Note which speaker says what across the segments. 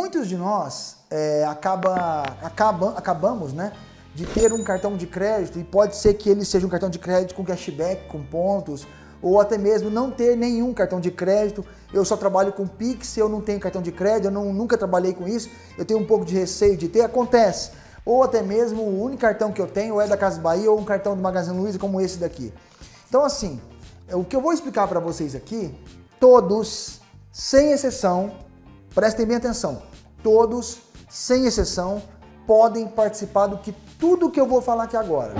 Speaker 1: Muitos de nós é, acaba, acaba, acabamos né, de ter um cartão de crédito e pode ser que ele seja um cartão de crédito com cashback, com pontos, ou até mesmo não ter nenhum cartão de crédito. Eu só trabalho com Pix, eu não tenho cartão de crédito, eu não, nunca trabalhei com isso, eu tenho um pouco de receio de ter, acontece. Ou até mesmo o único cartão que eu tenho é da Casa Bahia ou um cartão do Magazine Luiza como esse daqui. Então assim, o que eu vou explicar para vocês aqui, todos, sem exceção, prestem bem atenção, todos, sem exceção, podem participar do que tudo que eu vou falar aqui agora.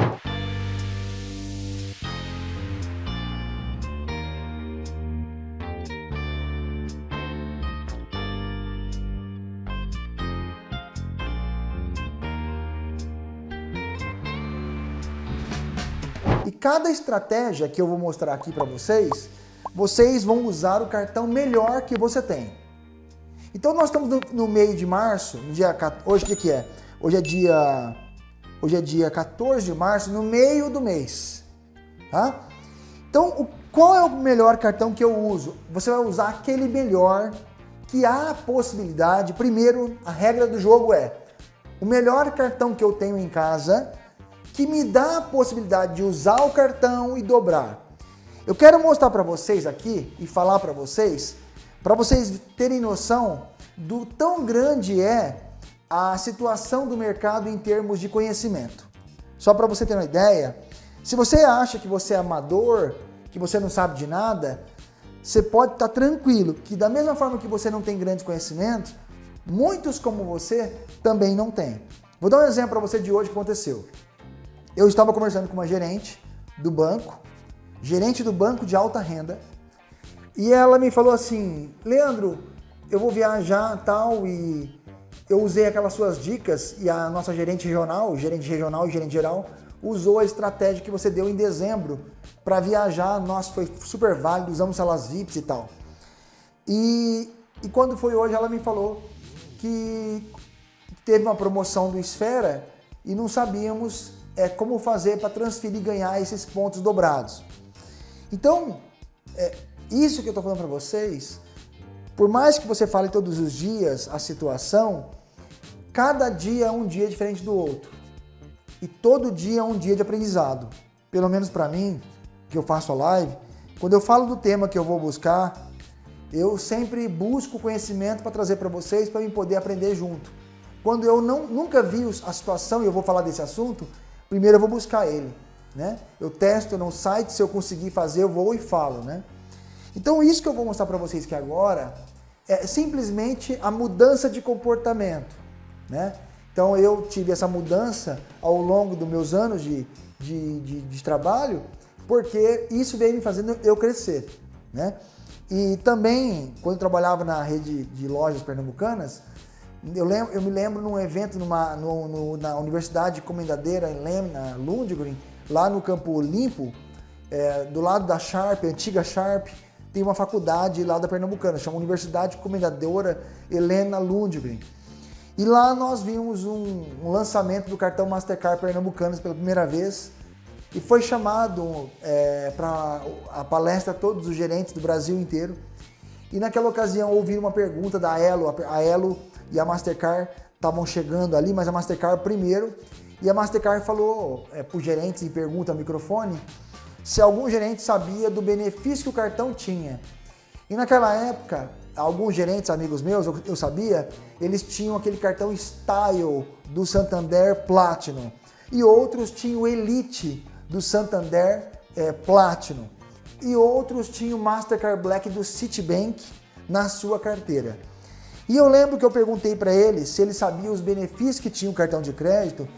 Speaker 1: E cada estratégia que eu vou mostrar aqui para vocês, vocês vão usar o cartão melhor que você tem. Então nós estamos no, no meio de março, dia, hoje o que é? Hoje é dia hoje é dia 14 de março, no meio do mês. Tá? Então, o, qual é o melhor cartão que eu uso? Você vai usar aquele melhor que há a possibilidade. Primeiro, a regra do jogo é o melhor cartão que eu tenho em casa que me dá a possibilidade de usar o cartão e dobrar. Eu quero mostrar para vocês aqui e falar para vocês, para vocês terem noção do tão grande é a situação do mercado em termos de conhecimento. Só para você ter uma ideia, se você acha que você é amador, que você não sabe de nada, você pode estar tá tranquilo que da mesma forma que você não tem grandes conhecimentos, muitos como você também não têm. Vou dar um exemplo para você de hoje que aconteceu. Eu estava conversando com uma gerente do banco, gerente do banco de alta renda, e ela me falou assim, Leandro, eu vou viajar tal e eu usei aquelas suas dicas e a nossa gerente regional, gerente regional e gerente geral, usou a estratégia que você deu em dezembro para viajar, nossa, foi super válido, usamos salas VIPs e tal. E, e quando foi hoje, ela me falou que teve uma promoção do Esfera e não sabíamos é, como fazer para transferir e ganhar esses pontos dobrados. Então, é, isso que eu estou falando para vocês, por mais que você fale todos os dias a situação, cada dia é um dia diferente do outro. E todo dia é um dia de aprendizado. Pelo menos para mim, que eu faço a live, quando eu falo do tema que eu vou buscar, eu sempre busco conhecimento para trazer para vocês, para eu poder aprender junto. Quando eu não, nunca vi a situação e eu vou falar desse assunto, primeiro eu vou buscar ele. Né? Eu testo no site, se eu conseguir fazer, eu vou e falo. Né? Então isso que eu vou mostrar para vocês aqui agora é simplesmente a mudança de comportamento. Né? Então eu tive essa mudança ao longo dos meus anos de, de, de, de trabalho, porque isso veio me fazendo eu crescer. Né? E também, quando trabalhava na rede de lojas pernambucanas, eu, lembro, eu me lembro num evento numa, no, no, na Universidade Comendadeira, em Lem, na Lundgren, lá no Campo Olimpo, é, do lado da Sharp, antiga Sharp, tem uma faculdade lá da Pernambucana, chama Universidade Comendadora Helena Lundgren. E lá nós vimos um, um, lançamento do cartão Mastercard Pernambucanas pela primeira vez e foi chamado é, para a palestra todos os gerentes do Brasil inteiro. E naquela ocasião ouvi uma pergunta da Elo, a Elo e a Mastercard estavam chegando ali, mas a Mastercard primeiro. E a Mastercard falou é, para os gerentes em pergunta ao microfone se algum gerente sabia do benefício que o cartão tinha. E naquela época, alguns gerentes, amigos meus, eu, sabia, eles tinham aquele cartão Style do Santander Platinum. E outros tinham Elite do Santander é, Platinum. E outros tinham Mastercard Black do Citibank na sua carteira. E eu lembro que eu perguntei para ele se ele sabia os benefícios que tinha o cartão de crédito.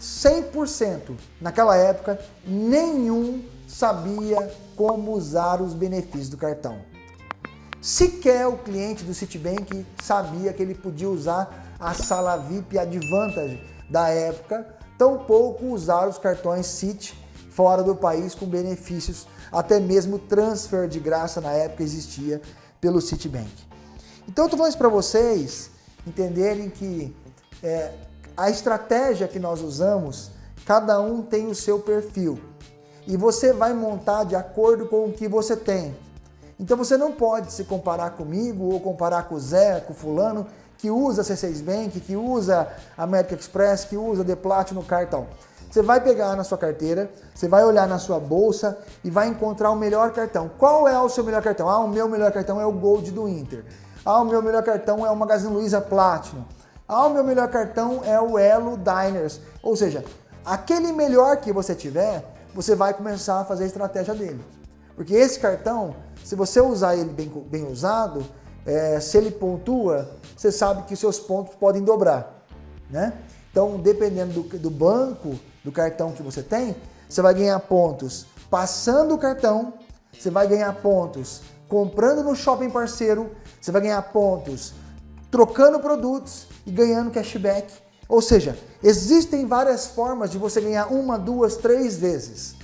Speaker 1: 100% naquela época, nenhum sabia como usar os benefícios do cartão. Sequer o cliente do Citibank sabia que ele podia usar a sala VIP Advantage da época, tampouco usar os cartões Citi fora do país com benefícios, até mesmo transfer de graça na época existia pelo Citibank. Então eu estou falando isso para vocês entenderem que é, a estratégia que nós usamos, cada um tem o seu perfil. E você vai montar de acordo com o que você tem. Então você não pode se comparar comigo ou comparar com o Zé, com o fulano, que usa C6 Bank, que usa American Express, que usa The Platinum Cartão. Você vai pegar na sua carteira, você vai olhar na sua bolsa e vai encontrar o melhor cartão. Qual é o seu melhor cartão? Ah, o meu melhor cartão é o Gold do Inter. Ah, o meu melhor cartão é o Magazine Luiza Platinum. Ah, o meu melhor cartão é o Elo Diners. Ou seja, aquele melhor que você tiver, você vai começar a fazer a estratégia dele. Porque esse cartão, se você usar ele bem, bem usado, é, se ele pontua, você sabe que seus pontos podem dobrar. Né? Então, dependendo do, do banco, do cartão que você tem, você vai ganhar pontos passando o cartão, você vai ganhar pontos comprando no shopping parceiro, você vai ganhar pontos trocando produtos e ganhando cashback. Ou seja, existem várias formas de você ganhar uma, duas, três vezes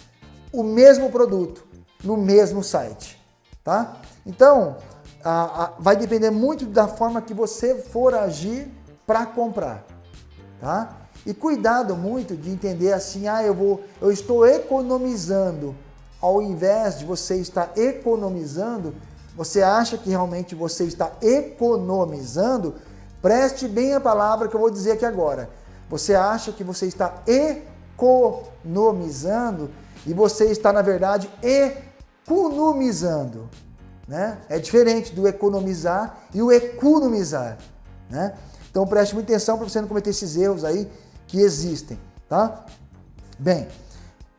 Speaker 1: o mesmo produto no mesmo site, tá? Então, a, a, vai depender muito da forma que você for agir para comprar, tá? E cuidado muito de entender assim, ah, eu vou, eu estou economizando, ao invés de você estar economizando, você acha que realmente você está economizando? Preste bem a palavra que eu vou dizer aqui agora. Você acha que você está economizando e você está, na verdade, economizando. Né? É diferente do economizar e o economizar. Né? Então preste muita atenção para você não cometer esses erros aí que existem, tá? Bem,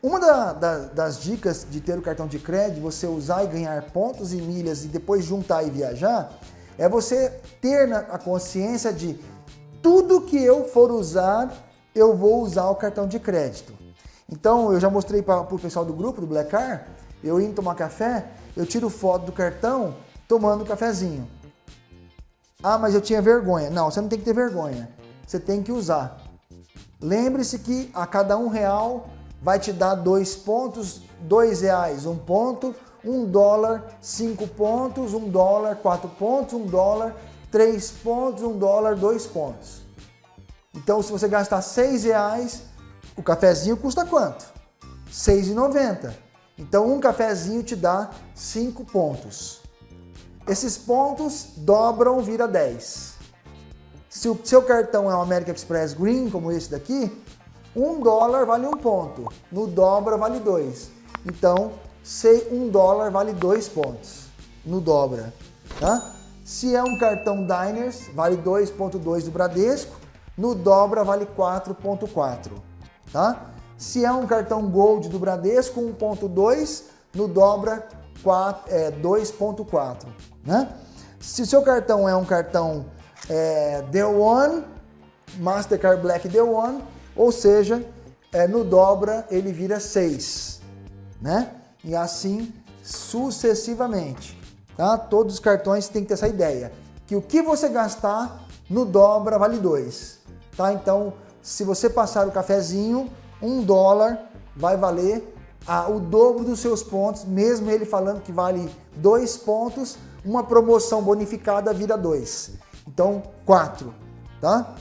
Speaker 1: uma da, da, das dicas de ter o cartão de crédito, você usar e ganhar pontos e milhas e depois juntar e viajar, é você ter a consciência de tudo que eu for usar, eu vou usar o cartão de crédito. Então, eu já mostrei para o pessoal do grupo, do Black Car, eu indo tomar café, eu tiro foto do cartão tomando cafezinho. Ah, mas eu tinha vergonha. Não, você não tem que ter vergonha. Você tem que usar. Lembre-se que a cada um real vai te dar dois pontos, dois reais, um ponto, um dólar, cinco pontos, um dólar, quatro pontos, um dólar, três pontos, um dólar, dois pontos. Então, se você gastar seis reais, o cafezinho custa quanto? Seis e noventa. Então, um cafezinho te dá cinco pontos. Esses pontos dobram, vira 10. Se o seu cartão é um American Express Green, como esse daqui, um dólar vale um ponto, no dobra vale dois. Então, se um dólar vale dois pontos, no dobra. Tá? Se é um cartão Diners, vale 2.2 do Bradesco, no dobra vale 4.4. Tá? Se é um cartão Gold do Bradesco, 1.2, no dobra é, 2.4. Né? Se seu cartão é um cartão é, The One, Mastercard Black The One, ou seja, é, no dobra ele vira 6, né? E assim sucessivamente, tá? Todos os cartões têm que ter essa ideia, que o que você gastar no dobra vale 2, tá? Então, se você passar o cafezinho, um dólar vai valer a, o dobro dos seus pontos, mesmo ele falando que vale dois pontos, uma promoção bonificada vira dois. Então, 4, tá?